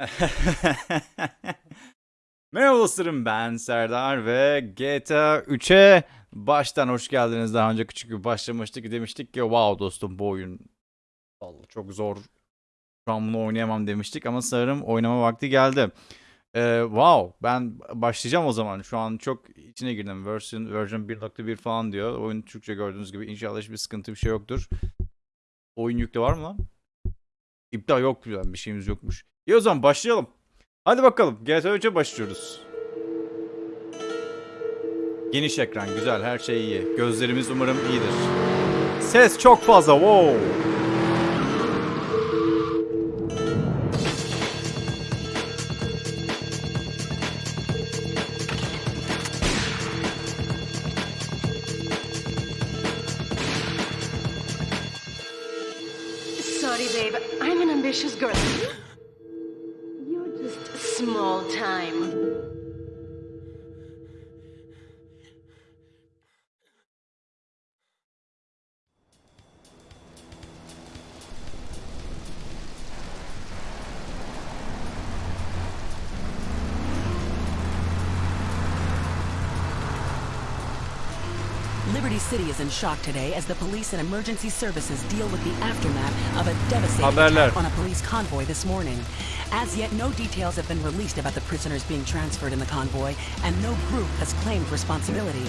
Merhaba dostlarım ben Serdar ve GTA 3'e baştan hoş geldiniz. Daha önce küçük bir başlamıştık demiştik ki wow dostum bu oyun vallahi çok zor. Şu an bunu oynayamam demiştik ama sanırım oynama vakti geldi. Ee, wow ben başlayacağım o zaman. Şu an çok içine girdim. Version, version 1.1 falan diyor. Oyun Türkçe gördüğünüz gibi inşallah hiçbir sıkıntı bir şey yoktur. Oyun yüklü var mı lan? İptal yok bir şeyimiz yokmuş. İyi o zaman başlayalım. Hadi bakalım GTA 3'e başlıyoruz. Geniş ekran güzel her şey iyi. Gözlerimiz umarım iyidir. Ses çok fazla wow. City is in shock today as the police and emergency services deal with the aftermath of a devastating attack on a police convoy this morning. As yet, no details have been released about the prisoners being transferred in the convoy, and no group has claimed responsibility.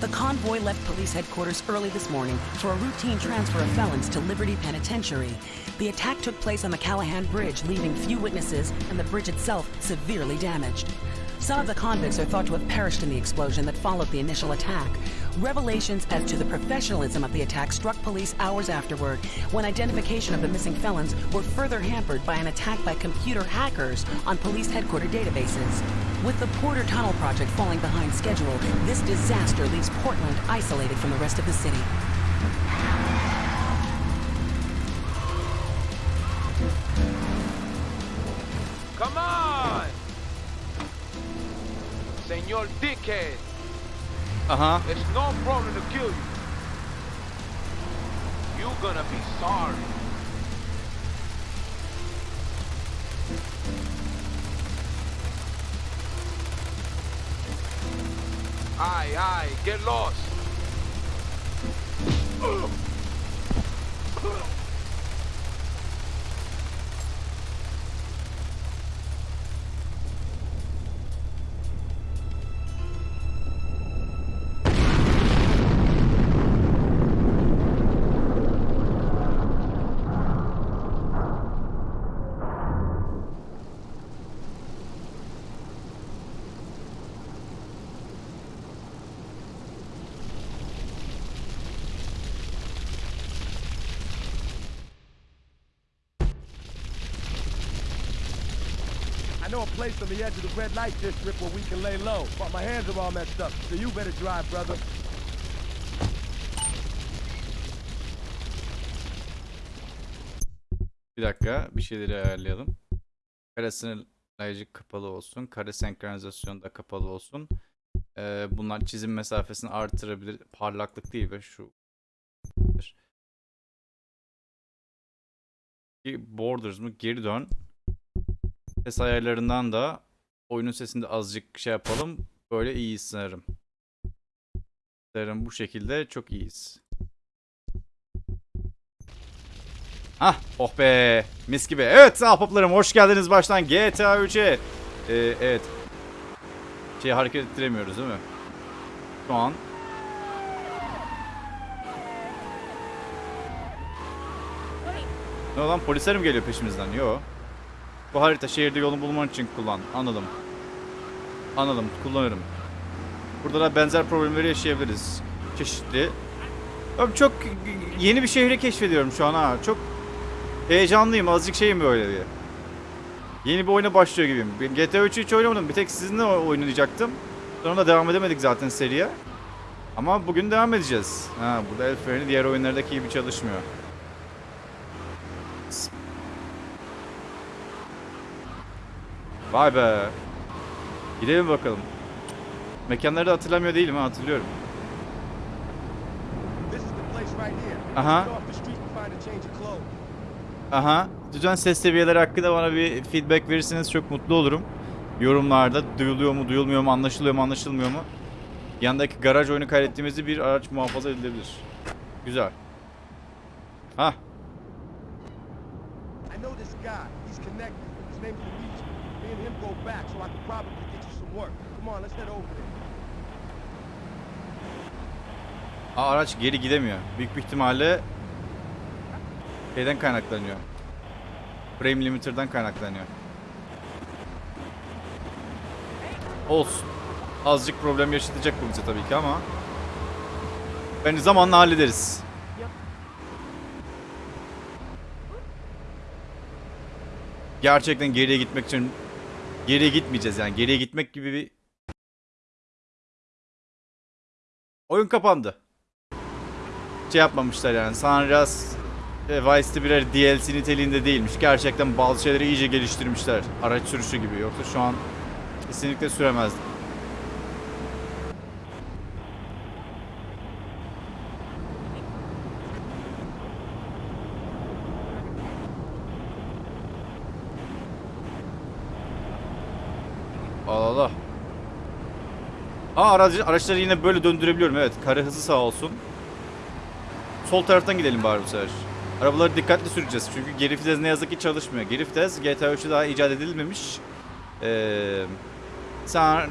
The convoy left police headquarters early this morning for a routine transfer of felons to Liberty Penitentiary. The attack took place on the Callahan Bridge, leaving few witnesses and the bridge itself severely damaged. Some of the convicts are thought to have perished in the explosion that followed the initial attack. Revelations as to the professionalism of the attack struck police hours afterward, when identification of the missing felons were further hampered by an attack by computer hackers on police headquarter databases. With the Porter Tunnel project falling behind schedule, this disaster leaves Portland isolated from the rest of the city. Come on! Señor Dickhead, Uh-huh. Aha. it's no problem to kill you. You're gonna be sorry. Aye, aye, get lost. Know a place on the edge of the red light district where we can lay low, but my hands are all messed up, so you better drive, brother. Bir dakika bir şeyleri ayarlayalım. Kare sınırlayıcı kapalı olsun. Kare senkronizasyonu da kapalı olsun. Ee, bunlar çizim mesafesini artırabilir. Parlaklık değil ve şu. Borders mı? Geri dön. Ses ayarlarından da oyunun sesinde azıcık şey yapalım. Böyle iyiyiz sanırım. Sanırım bu şekilde çok iyiyiz. Hah oh be mis gibi. Evet ahbaplarım hoş geldiniz baştan GTA 3'e. Ee, evet. Şey hareket ettiremiyoruz değil mi? Şu an. Ne olan polisler mi geliyor peşimizden? Yo. Bu harita şehirde yolunu bulman için kullan. Anladım. Anladım kullanırım. Burada da benzer problemleri yaşayabiliriz. Çeşitli. Abi çok yeni bir şehri keşfediyorum şu an ha. Çok Heyecanlıyım azıcık şeyim böyle diye. Yeni bir oyuna başlıyor gibiyim. GTA 3'ü hiç oynamadım. Bir tek sizinle oynayacaktım. Sonra da devam edemedik zaten seriye. Ama bugün devam edeceğiz. Ha, burada el freni diğer oyunlardaki gibi çalışmıyor. Vay be. Gidelim bakalım. Mekanları da hatırlamıyor değilim ha hatırlıyorum. This is the place right here. Get off the street and find a change of clothes. Aha Lütfen ses seviyeleri hakkında bana bir feedback verirseniz çok mutlu olurum. Yorumlarda duyuluyor mu, duyulmuyor mu, anlaşılıyor mu, anlaşılmıyor mu? Yandaki garaj oyunu kaydettiğimizde bir araç muhafaza edilebilir. Güzel. Ha, go back, so I could probably get you some work. Come on, let's head over there. Aa, araç geri gidemiyor. Büyük bir ihtimalle şeyden kaynaklanıyor. Frame limiter'dan kaynaklanıyor. Olsun. Azıcık problem yaşatacak bu bize tabii ki ama bence zamanla hallederiz. Gerçekten geriye gitmek için geriye gitmeyeceğiz yani. Geriye gitmek gibi bir Oyun kapandı şey yapmamışlar yani. Andreas ve Vice City birer DLC niteliğinde değilmiş. Gerçekten bazı şeyleri iyice geliştirmişler. Araç sürüşü gibi. Yoksa şu an kesinlikle süremezdim. Allah Allah. Aa aracı, araçları yine böyle döndürebiliyorum evet. Kare hızı sağ olsun. Sol taraftan gidelim bari bu sefer. Arabaları dikkatli süreceğiz çünkü geri vites ne yazık ki çalışmıyor. Geri vites GTA 3'te daha icat edilmemiş. Ee, sen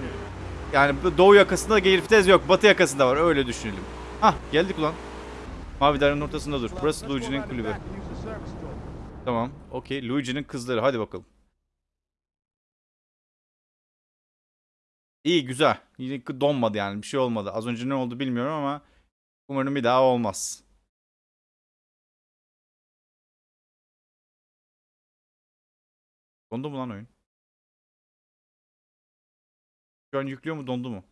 yani doğu yakasında geri vites yok. Batı yakasında var öyle düşünelim. Hah geldik ulan. Mavi dairenin ortasında dur. Burası Luigi'nin kulübü. Tamam. Okey. Luigi'nin kızları. Hadi bakalım. İyi güzel. Yine donmadı yani. Bir şey olmadı. Az önce ne oldu bilmiyorum ama umarım bir daha olmaz. Dondu mu lan oyun? Şu an yüklüyor mu dondu mu?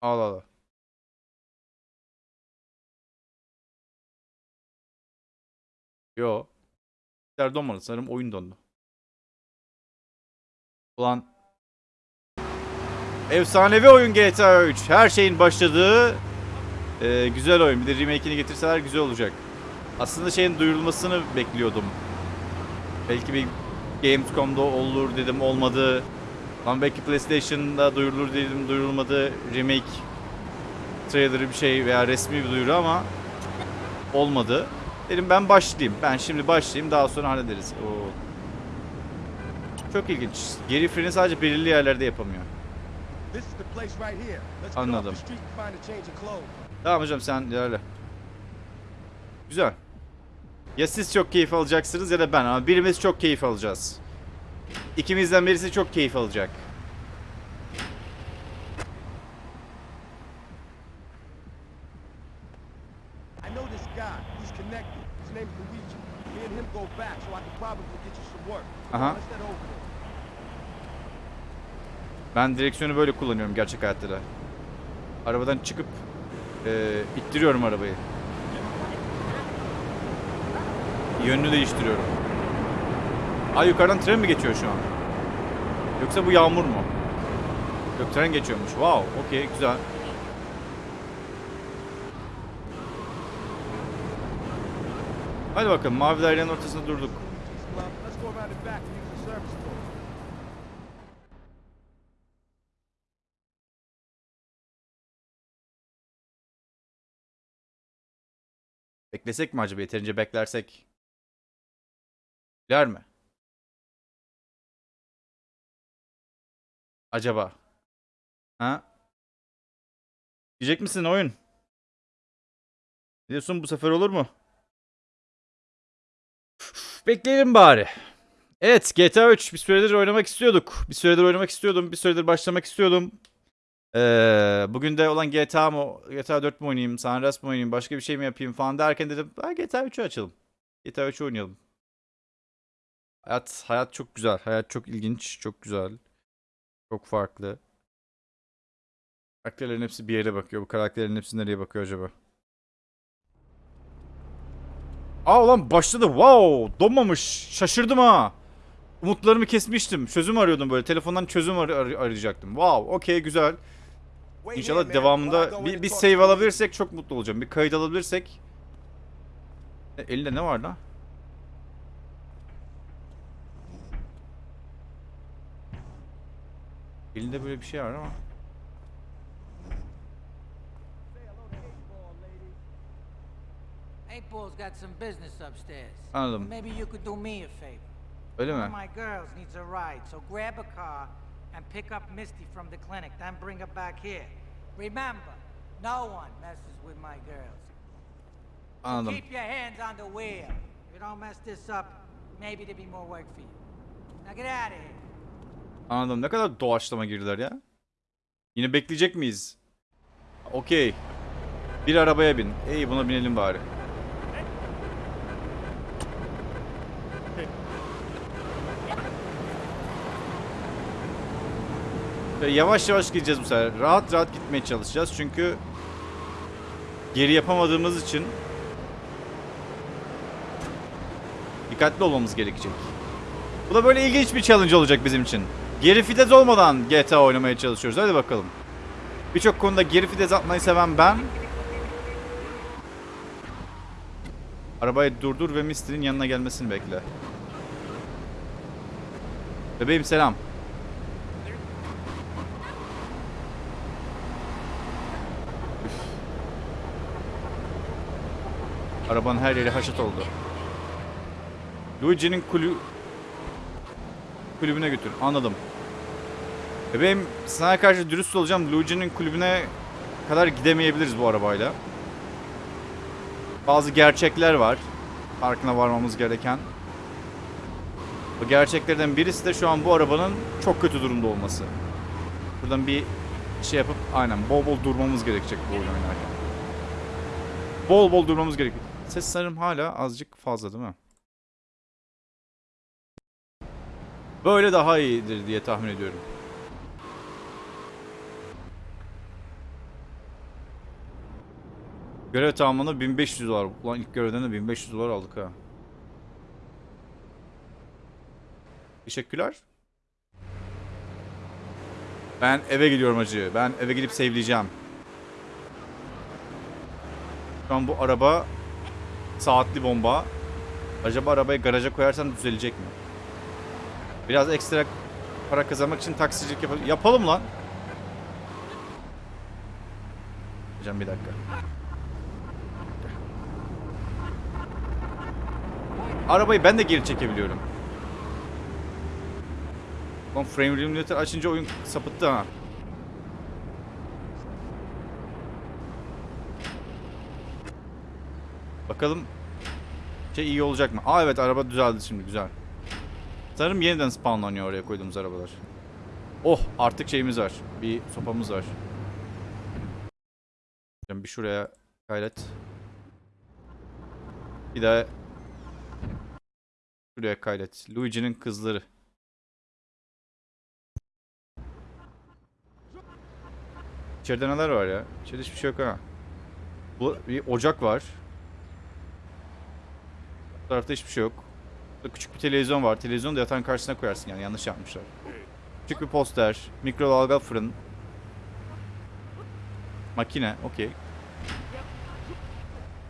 Allah Allah. Yo. Bilgisayar donmadı. Sanırım oyun dondu. Ulan. Efsanevi oyun GTA 3. Her şeyin başladığı e, güzel oyun. Bir de remake'ini getirseler güzel olacak. Aslında şeyin duyurulmasını bekliyordum. Belki bir Gamescom'da olur dedim olmadı. Lan belki PlayStation'da duyurulur dedim duyurulmadı. Remake trailer'ı bir şey veya resmi bir duyuru ama olmadı. Dedim ben başlayayım. Ben şimdi başlayayım daha sonra hallederiz. Oo. Çok ilginç. Geri freni sadece belirli yerlerde yapamıyor. Anladım. Tamam hocam sen ilerle. Güzel. Ya siz çok keyif alacaksınız ya da ben ama birimiz çok keyif alacağız. İkimizden birisi çok keyif alacak. I know this guy. He's connected. His name's Luigi. Me and him go back, so I could probably get you some work. Come Uh-huh. on, let's head over there. Ben direksiyonu böyle kullanıyorum gerçek hayatta da. Arabadan çıkıp eee ittiriyorum arabayı. Yönünü değiştiriyorum. Ay yukarıdan tren mi geçiyor şu an? Yoksa bu yağmur mu? Yok tren geçiyormuş. Wow, okey güzel. Hadi bakalım mavi dairenin ortasında durduk. Beklesek mi acaba? Yeterince beklersek. Gider mi? Acaba? Ha? Diyecek misin oyun? Diyorsun bu sefer olur mu? Bekleyelim bari. Evet GTA 3 bir süredir oynamak istiyorduk. Bir süredir oynamak istiyordum. Bir süredir başlamak istiyordum. Ee, bugün de olan GTA mı, GTA 4 mü oynayayım, San Andreas mı oynayayım, başka bir şey mi yapayım falan derken dedim, GTA 3'ü açalım. GTA 3'ü oynayalım. Hayat, hayat çok güzel, hayat çok ilginç, çok güzel. Çok farklı. Karakterlerin hepsi bir yere bakıyor. Bu karakterlerin hepsi nereye bakıyor acaba? Aa ulan başladı. Wow! Donmamış. Şaşırdım ha. Umutlarımı kesmiştim. Çözüm arıyordum böyle. Telefondan çözüm ar- ar- arayacaktım. Wow. Okey güzel. İnşallah devamında bir, bir save alabilirsek çok mutlu olacağım. Bir kayıt alabilirsek. E, elinde ne var lan? Elinde böyle bir şey var ama. Eight Ball's got some business upstairs. Anladım. Maybe you could do me a favor. Öyle mi? of my girls needs a ride, so grab a car and pick up Misty from the clinic, then bring her back here. Remember, no one messes with my girls. Anladım. Keep your hands on the wheel. If you don't mess this up, maybe there'll be more work for you. Now get out of here. Anladım. Ne kadar doğaçlama girdiler ya. Yine bekleyecek miyiz? Okey. Bir arabaya bin. İyi buna binelim bari. Yavaş yavaş gideceğiz bu sefer. Rahat rahat gitmeye çalışacağız çünkü geri yapamadığımız için dikkatli olmamız gerekecek. Bu da böyle ilginç bir challenge olacak bizim için. Geri fites olmadan GTA oynamaya çalışıyoruz. Hadi bakalım. Birçok konuda geri fites atmayı seven ben. Arabayı durdur ve Misty'nin yanına gelmesini bekle. Bebeğim selam. Arabanın her yeri haşat oldu. Luigi'nin kulü kulübüne götür. Anladım. Bebeğim sana karşı dürüst olacağım. Luigi'nin kulübüne kadar gidemeyebiliriz bu arabayla. Bazı gerçekler var. Farkına varmamız gereken. Bu gerçeklerden birisi de şu an bu arabanın çok kötü durumda olması. Buradan bir şey yapıp aynen bol bol durmamız gerekecek bu oyunu oynarken. Bol bol durmamız gerekiyor. Ses sanırım hala azıcık fazla değil mi? Böyle daha iyidir diye tahmin ediyorum. Görev tamamında 1500 dolar. Ulan ilk görevden de 1500 dolar aldık ha. Teşekkürler. Ben eve gidiyorum acı. Ben eve gidip sevleyeceğim. Şu an bu araba saatli bomba. Acaba arabayı garaja koyarsam düzelecek mi? Biraz ekstra para kazanmak için taksicilik yapalım. Yapalım lan. Hocam bir dakika. Arabayı ben de geri çekebiliyorum. Lan frame limiter açınca oyun sapıttı ha. Bakalım şey iyi olacak mı? Aa evet araba düzeldi şimdi güzel. Sanırım yeniden spawnlanıyor oraya koyduğumuz arabalar. Oh artık şeyimiz var. Bir sopamız var. Bir şuraya gayret. Bir daha şuraya kaydet. Luigi'nin kızları. İçeride neler var ya? İçeride hiçbir şey yok ha. Bu bir ocak var. Tarafta hiçbir şey yok. Burada küçük bir televizyon var. Televizyonu da yatağın karşısına koyarsın yani yanlış yapmışlar. Küçük bir poster, mikrodalga fırın. Makine, okey.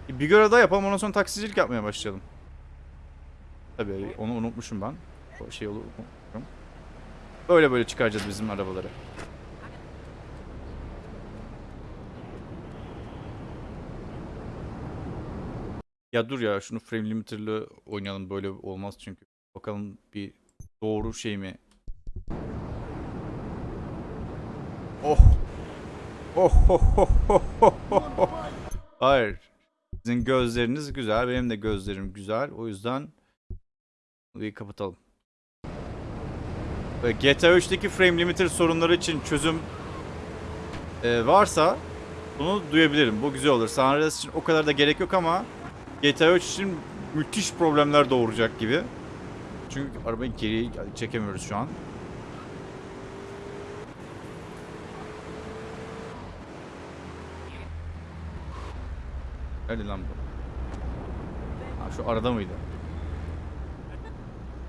Bir görev daha yapalım ondan sonra taksicilik yapmaya başlayalım. Tabii onu unutmuşum ben. O şey olur. Böyle böyle çıkaracağız bizim arabaları. Ya dur ya şunu frame limiter'lı oynayalım böyle olmaz çünkü. Bakalım bir doğru şey mi? Oh. Oh, oh, oh, oh, oh, oh, oh. Hayır. Sizin gözleriniz güzel, benim de gözlerim güzel. O yüzden bir kapatalım. GTA 3'teki frame limiter sorunları için çözüm e, varsa bunu duyabilirim. Bu güzel olur. Andreas için o kadar da gerek yok ama GTA 3 için müthiş problemler doğuracak gibi. Çünkü arabayı geri çekemiyoruz şu an. Nerede lan bu? Ha, şu arada mıydı?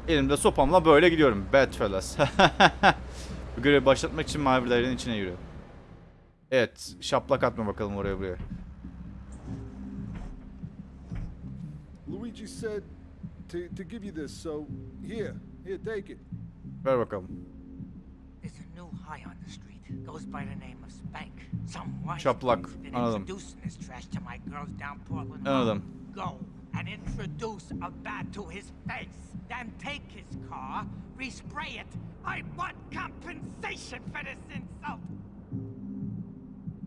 Elimde sopamla böyle gidiyorum. Bad fellas. bu görevi başlatmak için mavi dairenin içine yürü. Evet. Şaplak atma bakalım oraya buraya. Luigi said to, to give you this, so here, here, take it. Ver bakalım. There's a new high on the street. Goes by the name of Spank. Some dude's been anladım. introducing this trash to my girls down Portland. Anladım. Go and introduce a bat to his face. Then take his car, respray it. I want compensation for this insult.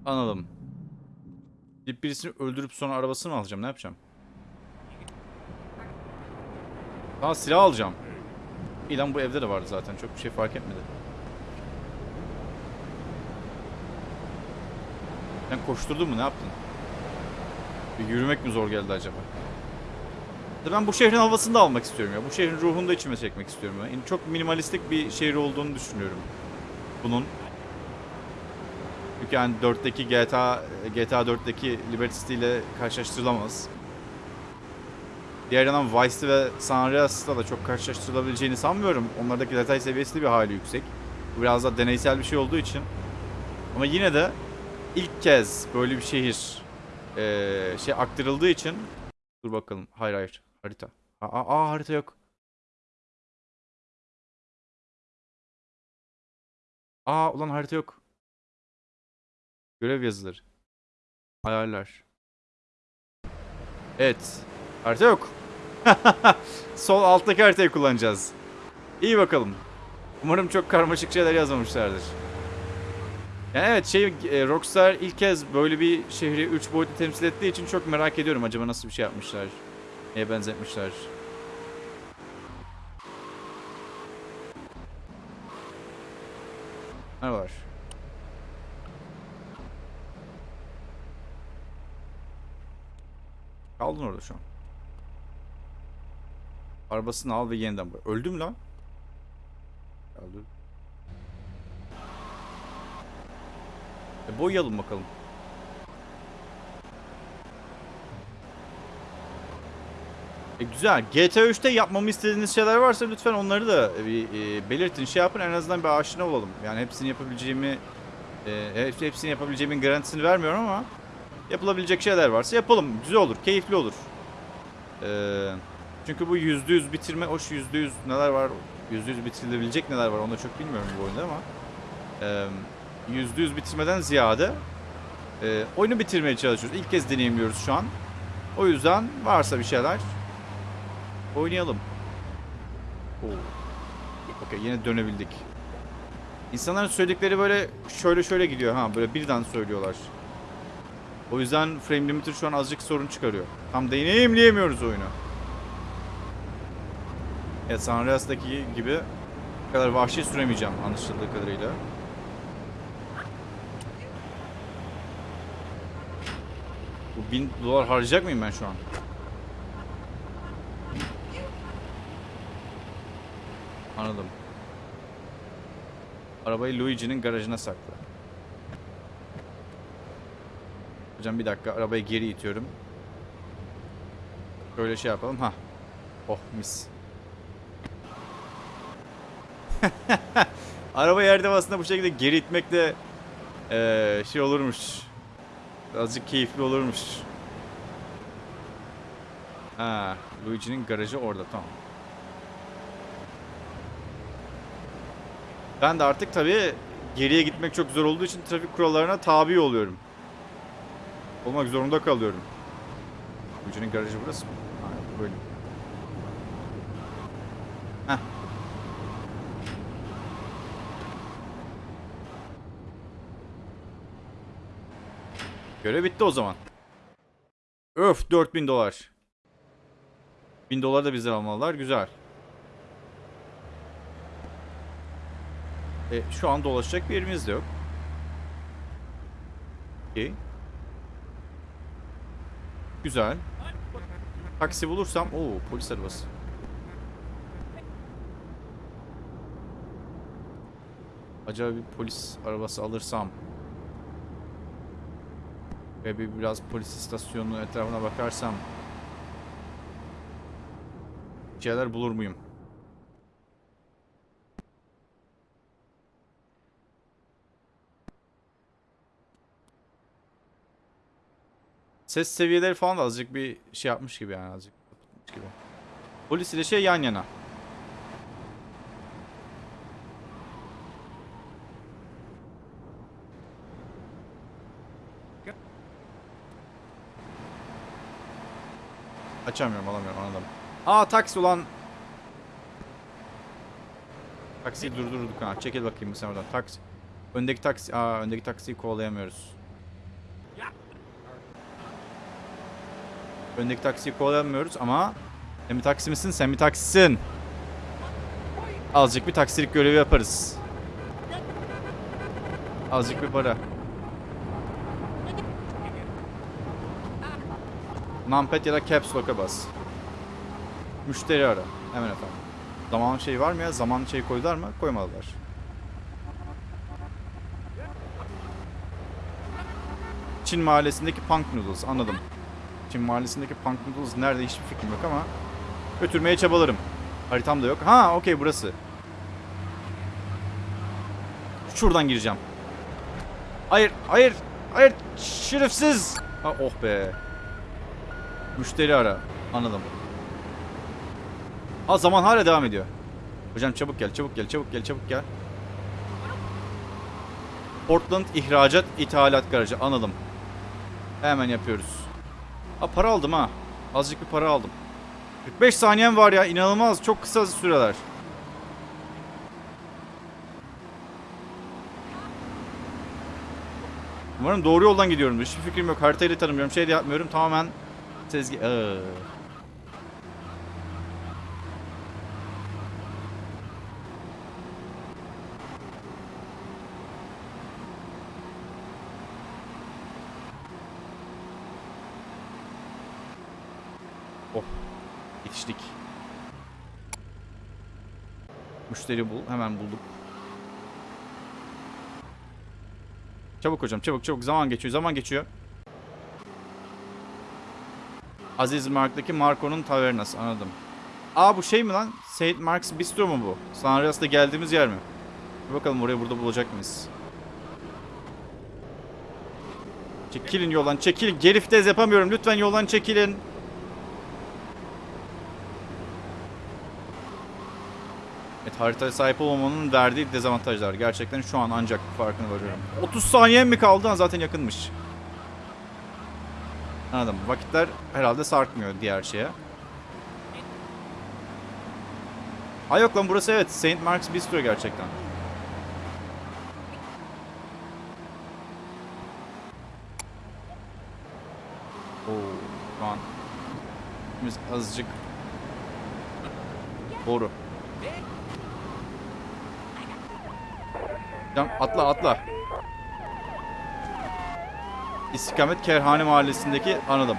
Anladım. Bir birisini öldürüp sonra arabasını mı alacağım? Ne yapacağım? Daha silah alacağım. İyi lan bu evde de vardı zaten. Çok bir şey fark etmedi. Sen koşturdun mu? Ne yaptın? Bir yürümek mi zor geldi acaba? Ben bu şehrin havasını da almak istiyorum ya. Bu şehrin ruhunu da içime çekmek istiyorum. ya. Yani çok minimalistik bir şehir olduğunu düşünüyorum. Bunun. Çünkü yani 4'teki GTA GTA 4'teki Liberty City ile karşılaştırılamaz. Diğer yandan Vice'de ve San Andreas'ta da çok karşılaştırılabileceğini sanmıyorum. Onlardaki detay seviyesi bir hali yüksek. Bu biraz daha deneysel bir şey olduğu için. Ama yine de ilk kez böyle bir şehir eee, şey aktarıldığı için dur bakalım. Hayır hayır. Harita. Aa, aa harita yok. Aa ulan harita yok. Görev yazıları. Hayaller. Evet. Harita yok. Sol alttaki haritayı kullanacağız. İyi bakalım. Umarım çok karmaşık şeyler yazmamışlardır. Yani evet şey e, Rockstar ilk kez böyle bir şehri 3 boyutlu temsil ettiği için çok merak ediyorum acaba nasıl bir şey yapmışlar. Neye benzetmişler. Merhabalar. Kaldın orada şu an. Arabasını al ve yeniden bırak. Öldüm lan. Öldüm. E boyayalım bakalım. E güzel. GTA 3'te yapmamı istediğiniz şeyler varsa lütfen onları da bir e, belirtin. Şey yapın en azından bir aşina olalım. Yani hepsini yapabileceğimi e, hep- hepsini yapabileceğimin garantisini vermiyorum ama yapılabilecek şeyler varsa yapalım. Güzel olur, keyifli olur. Ee, çünkü bu %100 bitirme, hoş %100 neler var, %100 bitirilebilecek neler var onu da çok bilmiyorum bu oyunda ama ee, %100 bitirmeden ziyade e, oyunu bitirmeye çalışıyoruz. İlk kez deneyimliyoruz şu an. O yüzden varsa bir şeyler oynayalım. Okey yine dönebildik. İnsanların söyledikleri böyle şöyle şöyle gidiyor ha böyle birden söylüyorlar. O yüzden frame limiter şu an azıcık sorun çıkarıyor. Tam deneyimleyemiyoruz oyunu. Evet San Andreas'taki gibi kadar vahşi süremeyeceğim anlaşıldığı kadarıyla. Bu bin dolar harcayacak mıyım ben şu an? Anladım. Arabayı Luigi'nin garajına sakla. Hocam bir dakika arabayı geri itiyorum. Böyle şey yapalım. Ha. Oh mis. Araba yerde aslında bu şekilde geri itmek de eee, şey olurmuş. Azıcık keyifli olurmuş. Ha, Luigi'nin garajı orada tamam. Ben de artık tabii geriye gitmek çok zor olduğu için trafik kurallarına tabi oluyorum. Olmak zorunda kalıyorum. Luigi'nin garajı burası mı? Ha, böyle. Heh. Görev bitti o zaman. Öf 4000 dolar. 1000 dolar da bizden almalılar. Güzel. E, şu an dolaşacak bir yerimiz de yok. Okey. Güzel. Taksi bulursam... Oo polis arabası. Acaba bir polis arabası alırsam... Ve bir biraz polis istasyonunun etrafına bakarsam şeyler bulur muyum? Ses seviyeleri falan da azıcık bir şey yapmış gibi yani azıcık gibi. Polis ile şey yan yana. Açamıyorum alamıyorum anladım. Aa taksi ulan. Taksiyi durdurduk ha. Çekil bakayım sen oradan. Taksi. Öndeki taksi. Aa öndeki taksiyi kovalayamıyoruz. Öndeki taksiyi kovalayamıyoruz ama sen bir taksi misin? Sen bir taksisin. Azıcık bir taksilik görevi yaparız. Azıcık bir para. Numpad ya da Caps Lock'a bas. Müşteri ara. Hemen efendim. Zaman şey var mı ya? Zaman şey koydular mı? Koymadılar. Çin mahallesindeki Punk Noodles. Anladım. Çin mahallesindeki Punk Noodles nerede hiçbir fikrim yok ama götürmeye çabalarım. Haritam da yok. Ha okey burası. Şuradan gireceğim. Hayır, hayır, hayır. Şerefsiz. Ha, oh be. Müşteri ara. Anladım. Ha zaman hala devam ediyor. Hocam çabuk gel, çabuk gel, çabuk gel, çabuk gel. Portland ihracat ithalat garajı. Anladım. Hemen yapıyoruz. Ha para aldım ha. Azıcık bir para aldım. 45 saniyem var ya. inanılmaz. Çok kısa süreler. Umarım doğru yoldan gidiyorum. Hiçbir fikrim yok. Haritayı da tanımıyorum. Şey de yapmıyorum. Tamamen sezgi... Iıı. Oh. Yetiştik. Müşteri bul. Hemen bulduk. Çabuk hocam çabuk çabuk. Zaman geçiyor zaman geçiyor. Aziz Mark'taki Marco'nun tavernası anladım. Aa bu şey mi lan? Saint Mark's Bistro mu bu? San Andreas'ta geldiğimiz yer mi? Bir bakalım orayı burada bulacak mıyız? Çekilin yoldan çekilin. Geri vites yapamıyorum. Lütfen yoldan çekilin. Evet haritaya sahip olmamanın verdiği dezavantajlar. Gerçekten şu an ancak farkına varıyorum. 30 saniyem mi kaldı? Zaten yakınmış. Anladım. Vakitler herhalde sarkmıyor diğer şeye. Ha yok lan burası evet. Saint Mark's Bistro gerçekten. Oo, şu an biz azıcık Doğru. Can atla atla. İstikamet Kerhane Mahallesi'ndeki anladım.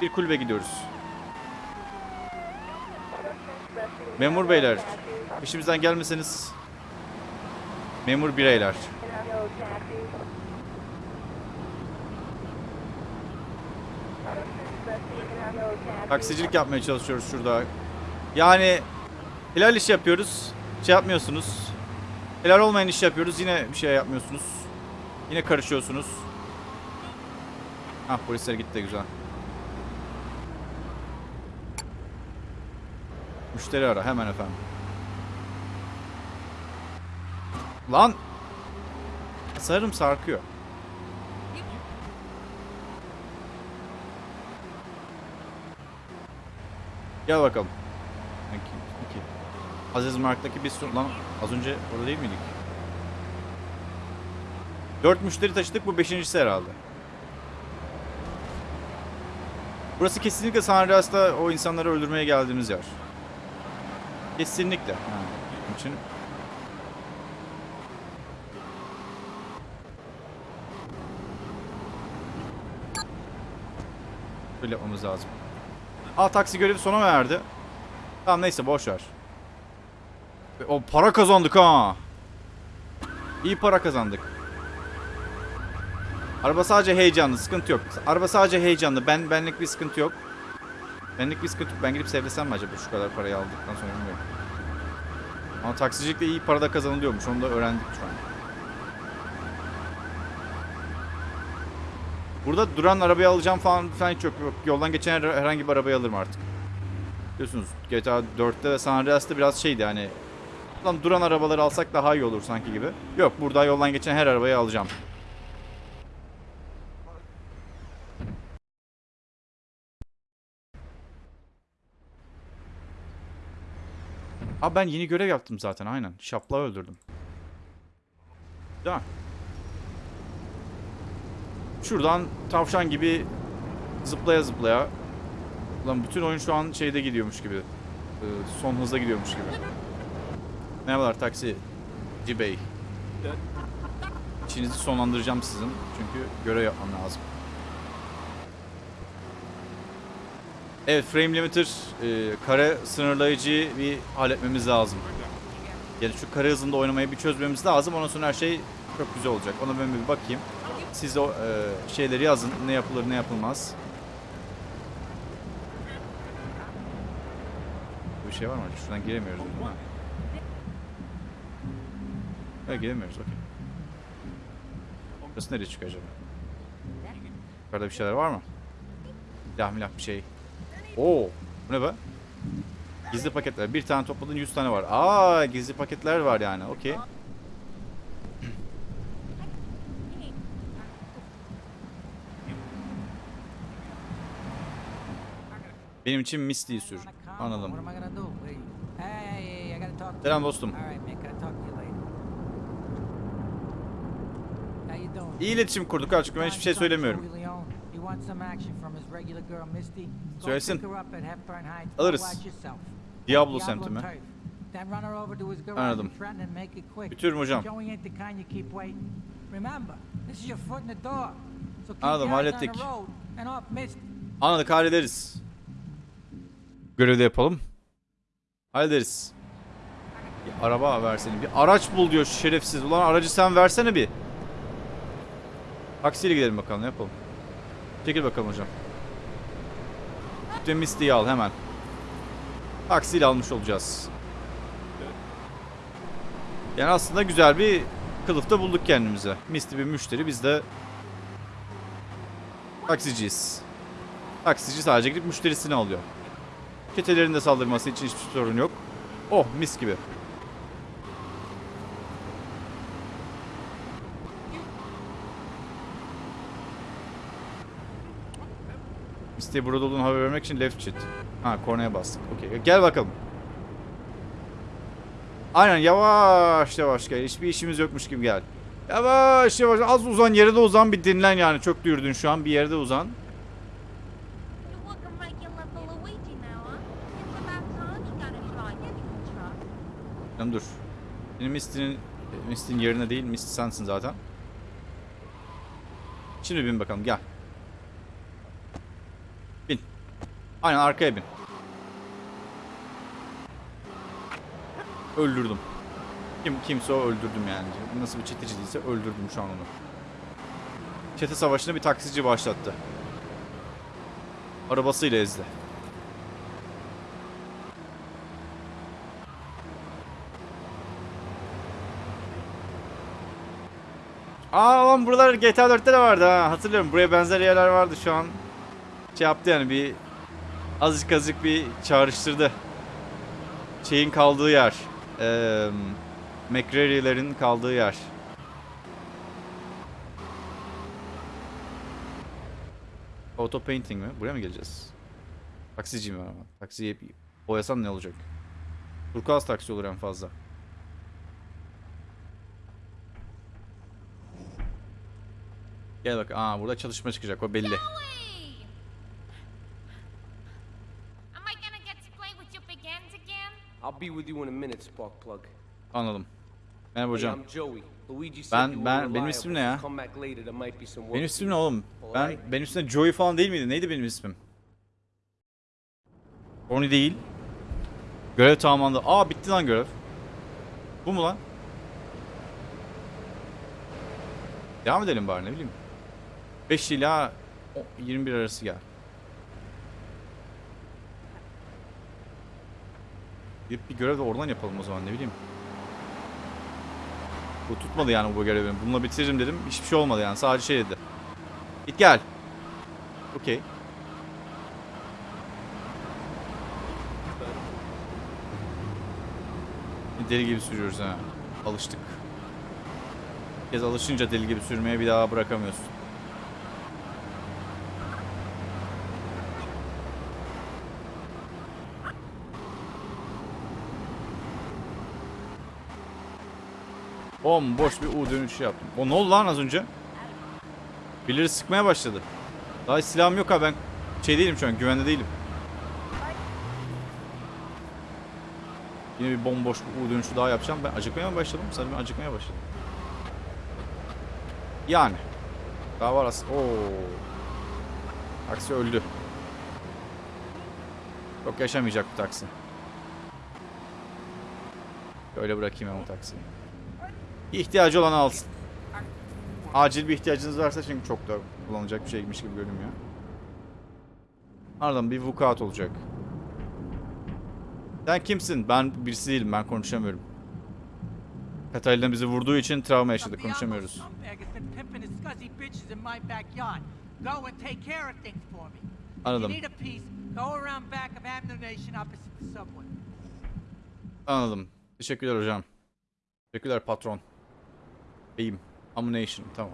Bir kulübe gidiyoruz. Memur beyler, peşimizden gelmeseniz. Memur bireyler. Taksicilik yapmaya çalışıyoruz şurada. Yani helal iş yapıyoruz. Şey yapmıyorsunuz. Helal olmayan iş yapıyoruz. Yine bir şey yapmıyorsunuz. Yine karışıyorsunuz. Ah polisler gitti güzel. Müşteri ara hemen efendim. Lan! Sarım sarkıyor. Gel bakalım. Peki, peki. Aziz Mark'taki bir sürü... Lan az önce orada değil miydik? Dört müşteri taşıdık bu beşincisi herhalde. Burası kesinlikle San Andreas'ta o insanları öldürmeye geldiğimiz yer. Kesinlikle. Ha, onun için Böyle yapmamız lazım. Aa taksi görevi sona mı erdi? Tamam neyse boş ver. E, O para kazandık ha. İyi para kazandık. Araba sadece heyecanlı, sıkıntı yok. Araba sadece heyecanlı. Ben benlik bir sıkıntı yok. Benlik bir sıkıntı yok. Ben gidip sevlesem mi acaba şu kadar parayı aldıktan sonra bilmiyorum. Ama taksicilikte iyi para da kazanılıyormuş. Onu da öğrendik şu an. Burada duran arabayı alacağım falan falan hiç yok. yok. Yoldan geçen her- herhangi bir arabayı alırım artık. Biliyorsunuz GTA 4'te ve San Andreas'ta biraz şeydi hani Lan duran arabaları alsak daha iyi olur sanki gibi. Yok burada yoldan geçen her arabayı alacağım. Abi ben yeni görev yaptım zaten aynen. Şapla öldürdüm. Değil? Şuradan tavşan gibi zıplaya zıplaya. Lan bütün oyun şu an şeyde gidiyormuş gibi. Ee, son hızda gidiyormuş gibi. Merhabalar taksi. Bey. İşinizi sonlandıracağım sizin. Çünkü görev yapmam lazım. Evet frame limiter e, kare sınırlayıcı bir halletmemiz lazım. Yani şu kare hızında oynamayı bir çözmemiz lazım. Ondan sonra her şey çok güzel olacak. Ona ben bir bakayım. Siz o e, şeyleri yazın. Ne yapılır ne yapılmaz. Bir şey var mı? Şuradan giremiyoruz değil mi? Evet giremiyoruz okey. Burası nereye çıkıyor acaba? Yukarıda bir şeyler var mı? Silah milah bir şey. Oo, bu ne be? Gizli paketler. Bir tane topladın 100 tane var. Aa, gizli paketler var yani. Okey. Benim için Misty'yi sür. Anladım. Selam dostum. İyi iletişim kurduk açık ben hiçbir şey söylemiyorum. Söylesin. Alırız. Diablo semti mi? Anladım. Bitiriyorum hocam. Anladım, hallettik. Anladık hallederiz. Görevi de yapalım. Hallederiz. Bir araba versene. Bir araç bul diyor şerefsiz. Ulan aracı sen versene bir. Taksiyle gidelim bakalım ne yapalım. Çekil bakalım hocam. Bütün Misty'yi al hemen. Taksiyle almış olacağız. Yani aslında güzel bir kılıfta bulduk kendimize. Misty bir müşteri biz de taksiciyiz. Taksici sadece gidip müşterisini alıyor. Çetelerin de saldırması için hiçbir sorun yok. Oh mis gibi. Misty'ye burada olduğunu haber vermek için left shift. Ha kornaya bastık. Okey. Gel bakalım. Aynen yavaş yavaş gel. Hiçbir işimiz yokmuş gibi gel. Yavaş yavaş az uzan yere de uzan bir dinlen yani. Çok yürüdün şu an bir yerde uzan. Canım dur. Benim Misty'nin Misty'nin yerine değil. Misty sensin zaten. Şimdi bin bakalım gel. Bin. Aynen arkaya bin. Öldürdüm. Kim kimse o öldürdüm yani. Nasıl bir çeteci değilse öldürdüm şu an onu. Çete savaşını bir taksici başlattı. Arabasıyla ezdi. Aa lan buralar GTA 4'te de vardı ha. Hatırlıyorum. Buraya benzer yerler vardı şu an. Şey yaptı yani bir azıcık azıcık bir çağrıştırdı. Şeyin kaldığı yer. Eee McCreary'lerin kaldığı yer. Auto painting mi? Buraya mı geleceğiz? Taksiciyim ben ama. Taksiyi boyasam ne olacak? Turkuaz taksi olur en fazla. Gel bak. Aa burada çalışma çıkacak. O belli. Joey! Am I gonna get to play with your big ends again? I'll be with you in a minute, Sparkplug. Anladım. Merhaba hocam. Ben- ben- benim ismim ne ya? Benim ismim ne oğlum? Ben benim ismim Joey falan değil miydi? Neydi benim ismim? Tony değil. Görev tamamlandı. Aa bitti lan görev. Bu mu lan? Devam edelim bari ne bileyim. 5 ila o- 21 arası gel. Bir, bir görev de oradan yapalım o zaman ne bileyim. Bu tutmadı yani bu görevi. Bununla bitiririm dedim. Hiçbir şey olmadı yani. Sadece şey dedi. Git gel. Okey. Deli gibi sürüyoruz ha. Alıştık. Bir kez alışınca deli gibi sürmeye bir daha bırakamıyorsun. Bomboş bir U dönüşü yaptım. O ne oldu lan az önce? Birileri sıkmaya başladı. Daha silahım yok ha ben şey değilim şu an güvende değilim. Yine bir bomboş bir U dönüşü daha yapacağım. Ben acıkmaya mı başladım? Sanırım acıkmaya başladım. Yani. Daha var aslında. Oo. Taksi öldü. Çok yaşamayacak bu taksi. Öyle bırakayım ben o taksiyi. İhtiyacı olan alsın. Acil bir ihtiyacınız varsa çünkü çok da kullanılacak bir şeymiş gibi görünmüyor. Ardından bir vukuat olacak. Sen kimsin? Ben birisi değilim. Ben konuşamıyorum. Katalina bizi vurduğu için travma yaşadık. Konuşamıyoruz. Anladım. Anladım. Teşekkürler hocam. Teşekkürler patron. Beyim. Ammunition. Tamam.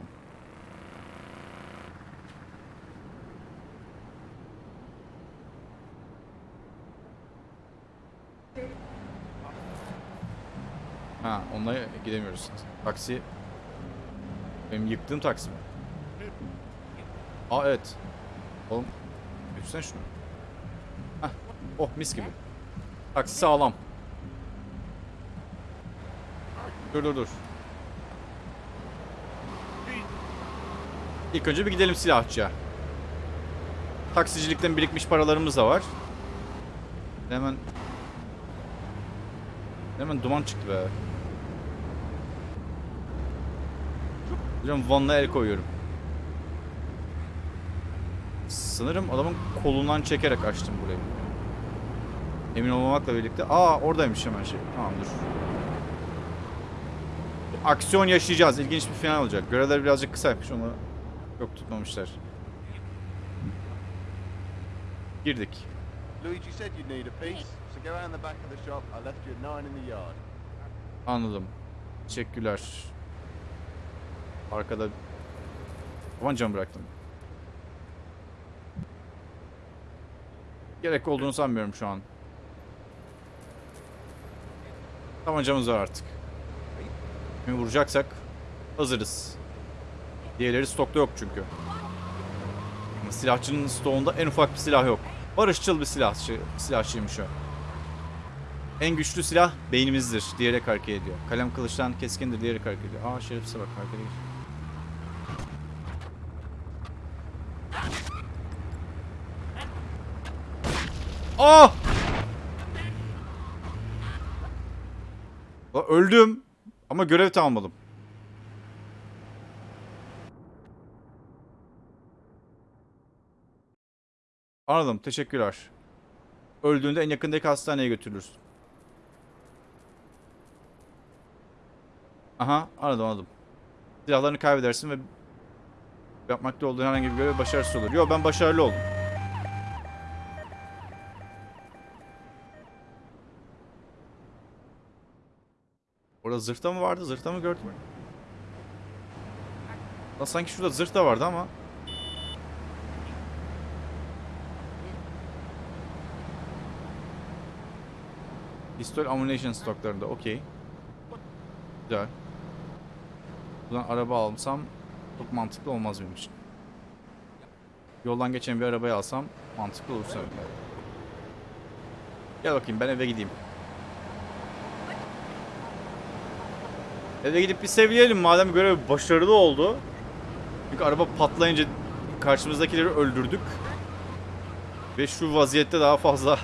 Ha, onunla gidemiyoruz. Taksi. Benim yıktığım taksi mi? Aa evet. Oğlum. Götürsene şunu. Hah. Oh mis gibi. Taksi sağlam. Dur dur dur. İlk önce bir gidelim silahçıya. Taksicilikten birikmiş paralarımız da var. Hemen Hemen duman çıktı be. Hocam Van'la el koyuyorum. Sanırım adamın kolundan çekerek açtım burayı. Emin olmamakla birlikte. Aa oradaymış hemen şey. Tamam dur. Aksiyon yaşayacağız. İlginç bir final olacak. Görevler birazcık kısaymış. Onu yok tutmamışlar. Girdik. Luigi said you'd need a piece, so go around the back of the shop. I left you a nine in the yard. Anladım. Teşekkürler. Arkada tabancamı bıraktım. Gerek olduğunu sanmıyorum şu an. Tabancamız var artık. Kimi vuracaksak hazırız. Diğerleri stokta yok çünkü. Ama Silahçının stoğunda en ufak bir silah yok. Barışçıl bir silahçı, silahçıymış o. En güçlü silah beynimizdir diyerek hareket ediyor. Kalem kılıçtan keskindir diyerek hareket ediyor. Aa şerefsize bak hareket ediyor. Aa! Lan öldüm. Ama görev tamamladım. Anladım. Teşekkürler. Öldüğünde en yakındaki hastaneye götürülürsün. Aha anladım anladım. Silahlarını kaybedersin ve yapmakta olduğun herhangi bir görev başarısız olur. Yo ben başarılı oldum. Orada zırhta mı vardı? Zırhta mı gördüm? Sanki şurada zırh da vardı ama. Pistol ammunition stoklarında okey. Güzel. Buradan araba alsam çok mantıklı olmaz benim için. Yoldan geçen bir arabayı alsam mantıklı olur sanırım. Gel bakayım ben eve gideyim. Eve gidip bir seviyelim madem görev başarılı oldu. Çünkü araba patlayınca karşımızdakileri öldürdük. Ve şu vaziyette daha fazla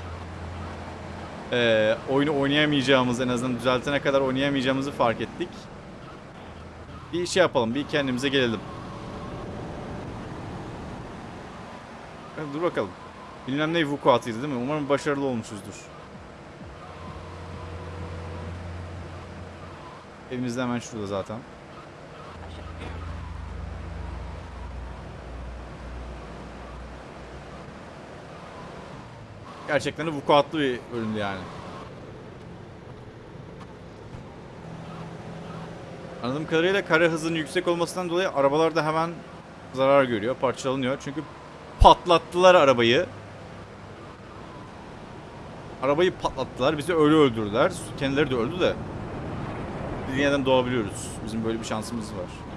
eee, oyunu oynayamayacağımız en azından düzeltene kadar oynayamayacağımızı fark ettik. Bir şey yapalım, bir kendimize gelelim. Evet, Dur bakalım. Bilmem ne vukuatıydı değil mi? Umarım başarılı olmuşuzdur. Evimiz hemen şurada zaten. Gerçekten de vukuatlı bir bölümdü yani. Anladığım kadarıyla kare hızının yüksek olmasından dolayı arabalar da hemen zarar görüyor, parçalanıyor. Çünkü patlattılar arabayı. Arabayı patlattılar, bizi öyle öldürdüler. Kendileri de öldü de. Yeniden doğabiliyoruz. Bizim böyle bir şansımız var.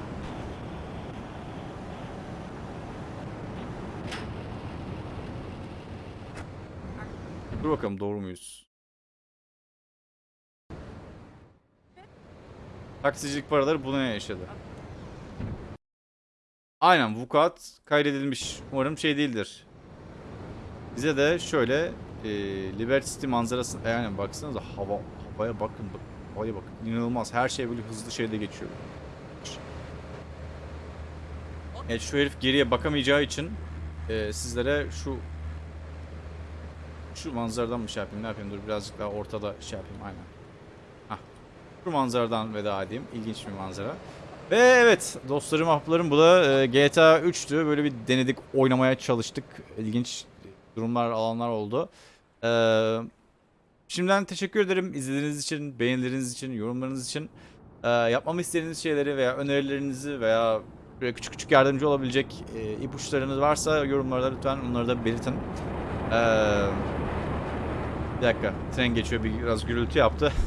Dur bakalım doğru muyuz? Taksicilik paraları buna yaşadı. Aynen vukuat kaydedilmiş. Umarım şey değildir. Bize de şöyle e, Liberty City manzarası yani baksanıza hava havaya bakın bak havaya bakın inanılmaz her şey böyle hızlı şeyde geçiyor. Evet şu herif geriye bakamayacağı için e, sizlere şu şu manzaradan mı şey yapayım ne yapayım dur birazcık daha ortada şey yapayım aynen. Hah. Şu manzaradan veda edeyim. İlginç bir manzara. Ve evet dostlarım ahbaplarım bu da e, GTA 3'tü. Böyle bir denedik oynamaya çalıştık. İlginç durumlar alanlar oldu. Ee, şimdiden teşekkür ederim izlediğiniz için, beğenileriniz için, yorumlarınız için. Ee, yapmamı istediğiniz şeyleri veya önerilerinizi veya böyle küçük küçük yardımcı olabilecek e, ipuçlarınız varsa yorumlarda lütfen onları da belirtin. Ee, bir dakika tren geçiyor bir- biraz gürültü yaptı.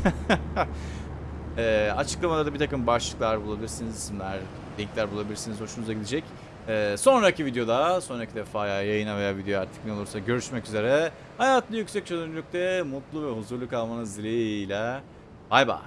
Ee, açıklamada da bir takım başlıklar bulabilirsiniz, isimler, linkler bulabilirsiniz. Hoşunuza gidecek. Ee, sonraki videoda, sonraki defa ya yayına veya video artık ne olursa görüşmek üzere. Hayatlı yüksek çözünürlükte mutlu ve huzurlu kalmanız dileğiyle. Bay bay.